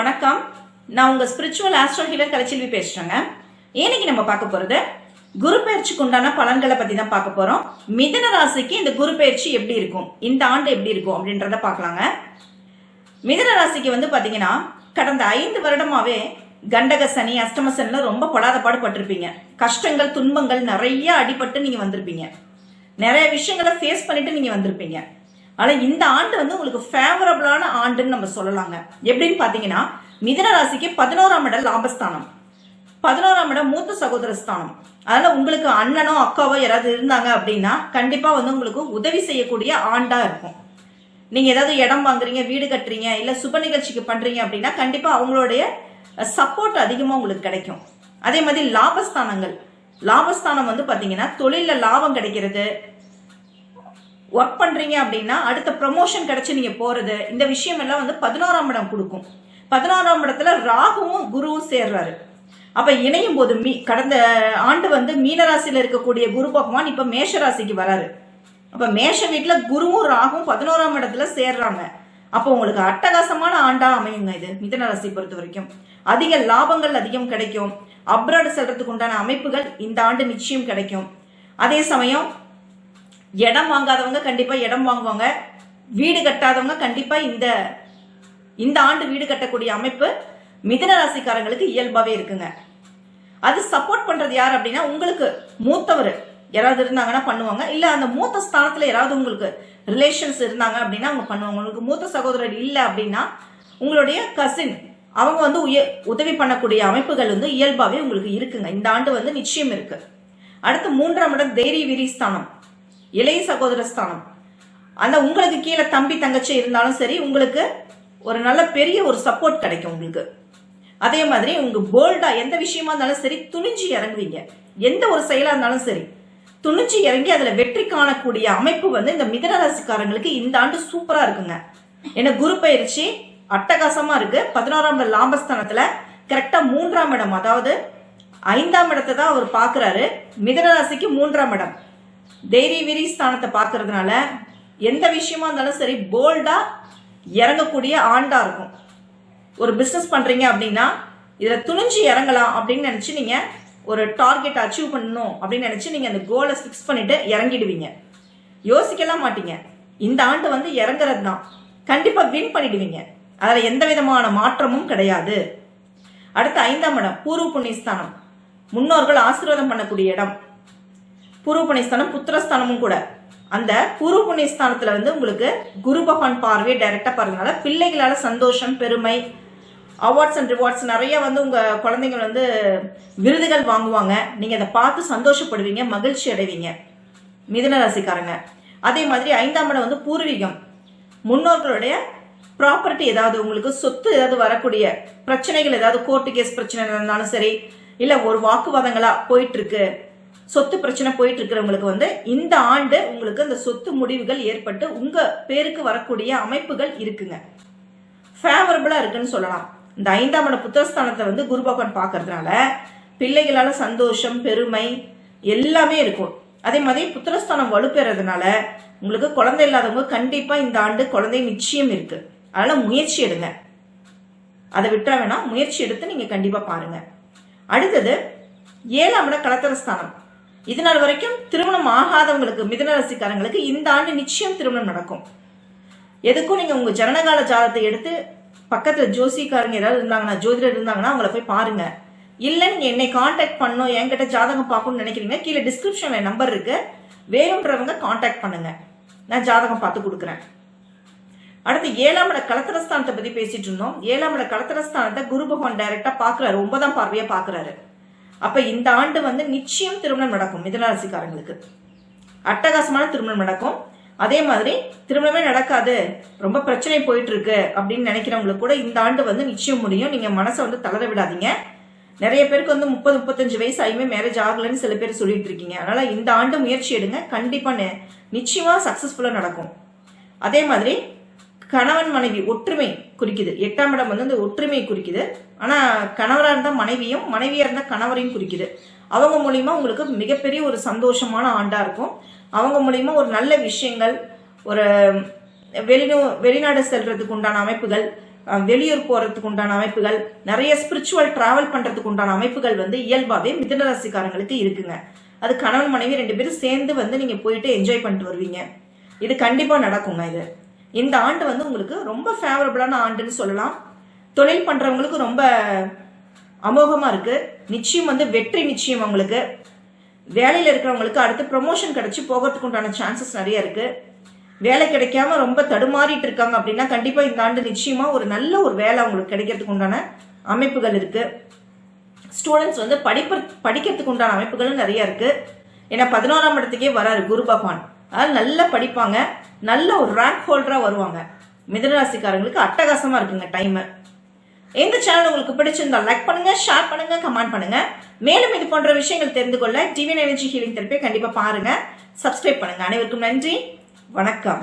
வணக்கம். நான் உங்க ஸ்பிரிச்சுவல் ஆஸ்ட்ரோ ஹீலர் கலைச்செல்வி பேசுறேங்க. இன்னைக்கு நம்ம பார்க்க போறது குரு பயிற்சிக்கு உண்டான பலன்களை பத்தி தான் பார்க்க போறோம். மிதன ராசிக்கு இந்த குரு பயிற்சி எப்படி இருக்கும்? இந்த ஆண்டு எப்படி இருக்கும் அப்படின்றத பார்க்கலாங்க. மிதன ராசிக்கு வந்து பாத்தீங்கன்னா கடந்த ஐந்து வருடமாவே கண்டக சனி அஷ்டம சனில ரொம்ப படாத பாடுபட்டிருப்பீங்க. கஷ்டங்கள் துன்பங்கள் நிறைய அடிபட்டு நீங்க வந்திருப்பீங்க. நிறைய விஷயங்களை ஃபேஸ் பண்ணிட்டு நீங்க வந்திருப்பீங்க. ஆனால் இந்த ஆண்டு வந்து உங்களுக்கு ஃபேவரபிளான ஆண்டுன்னு நம்ம சொல்லலாங்க. எப்படின்னு பார்த்தீங்கன்னா மிதன ராசிக்கு பதினோராம் இடம் லாபஸ்தானம். பதினோராம் இடம் மூத்த சகோதர ஸ்தானம். அதனால் உங்களுக்கு அண்ணனோ அக்காவோ யாராவது இருந்தாங்க அப்படின்னா கண்டிப்பாக வந்து உங்களுக்கு உதவி செய்யக்கூடிய ஆண்டாக இருக்கும். நீங்கள் ஏதாவது இடம் வாங்குறீங்க வீடு கட்டுறீங்க இல்லை சுப நிகழ்ச்சிக்கு பண்ணுறீங்க அப்படின்னா கண்டிப்பாக அவங்களுடைய சப்போர்ட் அதிகமாக உங்களுக்கு கிடைக்கும். அதே மாதிரி லாபஸ்தானங்கள். லாபஸ்தானம் வந்து பார்த்தீங்கன்னா தொழிலில் லாபம் கிடைக்கிறது. ஒர்க் பண்றீங்க அப்படின்னா அடுத்த ப்ரமோஷன் கிடைச்சு நீங்க போறது இந்த விஷயம் எல்லாம் வந்து பதினோராம் இடம் கொடுக்கும். பதினோராம் இடத்துல ராகுவும் குருவும் சேர்றாரு. அப்ப இணையும் போது மீ கடந்த ஆண்டு வந்து மீனராசியில இருக்கக்கூடிய குரு பகவான் இப்ப மேஷராசிக்கு வராரு. அப்ப மேஷ வீட்டுல குருவும் ராகும் பதினோராம் இடத்துல சேர்றாங்க. அப்போ உங்களுக்கு அட்டகாசமான ஆண்டா அமையுங்க இது மிதன ராசி பொறுத்த வரைக்கும். அதிக லாபங்கள் அதிகம் கிடைக்கும். அப்ராடு செல்றதுக்கு உண்டான அமைப்புகள் இந்த ஆண்டு நிச்சயம் கிடைக்கும். அதே சமயம் இடம் வாங்காதவங்க கண்டிப்பா இடம் வாங்குவாங்க. வீடு கட்டாதவங்க கண்டிப்பா இந்த இந்த ஆண்டு வீடு கட்டக்கூடிய அமைப்பு மிதன ராசிக்காரங்களுக்கு இயல்பாவே இருக்குங்க. அது சப்போர்ட் பண்றது யார் அப்படின்னா உங்களுக்கு மூத்தவர். யாராவது இருந்தாங்கன்னா பண்ணுவாங்க. இல்ல அந்த மூத்த ஸ்தானத்துல யாராவது உங்களுக்கு ரிலேஷன்ஸ் இருந்தாங்க அப்படின்னா அவங்க பண்ணுவாங்க. உங்களுக்கு மூத்த சகோதரர் இல்ல அப்படின்னா உங்களுடைய கசின் அவங்க வந்து உய உதவி பண்ணக்கூடிய அமைப்புகள் வந்து இயல்பாவே உங்களுக்கு இருக்குங்க. இந்த ஆண்டு வந்து நிச்சயம் இருக்கு. அடுத்து மூன்றாம் இடம் தைரிய விரி ஸ்தானம். இளைய சகோதர ஸ்தானம். அந்த உங்களுக்கு கீழே தம்பி தங்கச்சி இருந்தாலும் சரி உங்களுக்கு ஒரு நல்ல பெரிய ஒரு சப்போர்ட் கிடைக்கும் உங்களுக்கு. அதே மாதிரி உங்க போல்டா எந்த விஷயமா இருந்தாலும் சரி துணிஞ்சு இறங்குவீங்க. எந்த ஒரு செயலா இருந்தாலும் சரி துணிஞ்சு இறங்கி அதுல வெற்றி காணக்கூடிய அமைப்பு வந்து இந்த மிதனராசிக்காரங்களுக்கு இந்த ஆண்டு சூப்பரா இருக்குங்க. ஏன்னா குரு பயிற்சி அட்டகாசமா இருக்கு. பதினோராம் லாபஸ்தானத்துல கரெக்டா மூன்றாம் இடம் அதாவது ஐந்தாம் இடத்தை தான் அவர் பாக்குறாரு மிதனராசிக்கு மூன்றாம் இடம். தைரிய விரி ஸ்தானத்தை பார்க்கறதுனால எந்த விஷயமா இருந்தாலும் சரி போல்டா இறங்கக்கூடிய ஆண்டா இருக்கும். ஒரு பிசினஸ் பண்றீங்க அப்படின்னா இதுல துணிஞ்சு இறங்கலாம் அப்படின்னு நினைச்சு நீங்க ஒரு டார்கெட் அச்சீவ் பண்ணணும் அப்படின்னு நினைச்சு நீங்க அந்த கோலை ஃபிக்ஸ் பண்ணிட்டு இறங்கிடுவீங்க. யோசிக்கலாம் மாட்டீங்க. இந்த ஆண்டு வந்து இறங்குறது தான். கண்டிப்பா வின் பண்ணிடுவீங்க. அதுல எந்த விதமான மாற்றமும் கிடையாது. அடுத்து ஐந்தாம் இடம் பூர்வ புண்ணியஸ்தானம். முன்னோர்கள் ஆசீர்வாதம் பண்ணக்கூடிய இடம். பூர்வ புண்ணியஸ்தானம் புத்திரஸ்தானமும் கூட. அந்த பூர்வ புண்ணியஸ்தானத்துல வந்து உங்களுக்கு குரு பகவான் பார்வையை டைரக்டா பாருங்கனால பிள்ளைகளால சந்தோஷம் பெருமை அவார்ட்ஸ் அண்ட் ரிவார்ட்ஸ் நிறைய வந்து உங்க குழந்தைங்க வந்து விருதுகள் வாங்குவாங்க. நீங்க அதை பார்த்து சந்தோஷப்படுவீங்க மகிழ்ச்சி அடைவீங்க. மிதுன ராசிக்காரங்க. அதே மாதிரி ஐந்தாம் இடம் வந்து பூர்வீகம். முன்னோர்களுடைய ப்ராப்பர்ட்டி ஏதாவது உங்களுக்கு சொத்து ஏதாவது வரக்கூடிய பிரச்சனைகள் ஏதாவது கோர்ட்டு கேஸ் பிரச்சனை இருந்தாலும் சரி இல்ல ஒரு வாக்குவாதங்களா போயிட்டு இருக்கு சொத்து பிரச்சனை போயிட்டு இருக்கிறவங்களுக்கு வந்து இந்த ஆண்டு உங்களுக்கு அந்த சொத்து முடிவுகள் ஏற்பட்டு உங்க பேருக்கு வரக்கூடிய அமைப்புகள் இருக்குங்க. ஃபேவரபிளா இருக்குன்னு சொல்லலாம். இந்த ஐந்தாம் இட புத்தகஸ்தானத்தை வந்து குரு பகவான் பார்க்கறதுனால பிள்ளைகளால சந்தோஷம் பெருமை எல்லாமே இருக்கும். அதே மாதிரி புத்திரஸ்தானம் வலுப்பெறதுனால உங்களுக்கு குழந்தை இல்லாதவங்க கண்டிப்பா இந்த ஆண்டு குழந்தை நிச்சயம் இருக்கு. அதனால முயற்சி எடுங்க. அதை விட்டா வேணா முயற்சி எடுத்து நீங்க கண்டிப்பா பாருங்க. அடுத்தது ஏழாம் இட கலத்தரஸ்தானம். இது நாள் வரைக்கும் திருமணம் ஆகாதவங்களுக்கு மிதன ராசிக்காரங்களுக்கு இந்த ஆண்டு நிச்சயம் திருமணம் நடக்கும். எதுக்கும் நீங்க உங்க ஜனனகால ஜாதத்தை எடுத்து பக்கத்துல ஜோசிக்காரங்க ஏதாவது இருந்தாங்கன்னா ஜோதிடர் இருந்தாங்கன்னா அவங்கள போய் பாருங்க. இல்ல நீங்க என்னை காண்டாக்ட் பண்ணணும் என்கிட்ட ஜாதகம் பார்க்கணும்னு நினைக்கிறீங்க கீழே டிஸ்கிரிப்ஷன்ல நம்பர் இருக்கு. வேணுன்றவங்க காண்டாக்ட் பண்ணுங்க. நான் ஜாதகம் பார்த்து கொடுக்குறேன். அடுத்து ஏழாம் இட கலத்திரஸ்தானத்தை பத்தி பேசிட்டு இருந்தோம். ஏழாம் இட கலத்திரஸ்தானத்தை குரு பகவான் டைரக்டா பாக்குறாரு ஒன்பதாம் பார்வையா பாக்குறாரு அப்ப இந்த ஆண்டு வந்து நிச்சயம் திருமணம் நடக்கும் மிதனராசிக்காரங்களுக்கு. அட்டகாசமான திருமணம் நடக்கும். அதே மாதிரி திருமணமே நடக்காது. ரொம்ப பிரச்சனை போயிட்டு இருக்கு அப்படின்னு நினைக்கிறவங்களுக்கு கூட இந்த ஆண்டு வந்து நிச்சயம் முடியும். நீங்க மனசை வந்து தளர விடாதீங்க. நிறைய பேருக்கு வந்து முப்பது முப்பத்தஞ்சு வயசு ஆகியுமே மேரேஜ் ஆகலன்னு சில பேர் சொல்லிட்டு இருக்கீங்க. அதனால இந்த ஆண்டு முயற்சி எடுங்க. கண்டிப்பா நிச்சயமா சக்சஸ்ஃபுல்லா நடக்கும். அதே மாதிரி கணவன் மனைவி ஒற்றுமை குறிக்குது. எட்டாம் இடம் வந்து அந்த ஒற்றுமை குறிக்குது. ஆனா கணவராக இருந்தால் மனைவியும் மனைவியா இருந்தால் கணவரையும் குறிக்குது. அவங்க மூலியமா உங்களுக்கு மிகப்பெரிய ஒரு சந்தோஷமான ஆண்டா இருக்கும். அவங்க மூலியமா ஒரு நல்ல விஷயங்கள் ஒரு வெளிநூ வெளிநாடு செல்றதுக்கு உண்டான அமைப்புகள் வெளியூர் போறதுக்கு உண்டான அமைப்புகள் நிறைய ஸ்பிரிச்சுவல் டிராவல் பண்றதுக்கு உண்டான அமைப்புகள் வந்து இயல்பாவே மிதனராசிக்காரங்களுக்கு இருக்குங்க. அது கணவன் மனைவி ரெண்டு பேரும் சேர்ந்து வந்து நீங்க போயிட்டு என்ஜாய் பண்ணிட்டு வருவீங்க. இது கண்டிப்பா நடக்குங்க இது. இந்த ஆண்டு வந்து உங்களுக்கு ரொம்ப ஃபேவரபிளான ஆண்டுன்னு சொல்லலாம். தொழில் பண்றவங்களுக்கு ரொம்ப அமோகமா இருக்கு. நிச்சயம் வந்து வெற்றி நிச்சயம் அவங்களுக்கு வேலையில இருக்கிறவங்களுக்கு அடுத்து ப்ரொமோஷன் கிடைச்சி போகிறதுக்கு உண்டான சான்சஸ் நிறைய இருக்கு. வேலை கிடைக்காம ரொம்ப தடுமாறிட்டு இருக்காங்க அப்படின்னா கண்டிப்பா இந்த ஆண்டு நிச்சயமா ஒரு நல்ல ஒரு வேலை அவங்களுக்கு கிடைக்கிறதுக்கு உண்டான அமைப்புகள் இருக்கு. ஸ்டூடெண்ட்ஸ் வந்து படிப்ப படிக்கிறதுக்கு உண்டான அமைப்புகளும் நிறைய இருக்கு. ஏன்னா பதினோராம் இடத்துக்கே வராரு குரு பகவான். அதனால நல்லா படிப்பாங்க. நல்ல ஒரு ரேங்க் ஹோல்டரா வருவாங்க. மிதனராசிக்காரங்களுக்கு அட்டகாசமா இருக்குங்க டைம் எந்த சேனல் உங்களுக்கு பிடிச்சிருந்தா லைக் பண்ணுங்க ஷேர் பண்ணுங்க கமெண்ட் பண்ணுங்க. மேலும் இது போன்ற விஷயங்கள் தெரிந்து கொள்ள டிவின் எனர்ஜி ஹீலிங் தெரப்பியை கண்டிப்பா பாருங்க. சப்ஸ்கிரைப் பண்ணுங்க. அனைவருக்கும் நன்றி. வணக்கம்.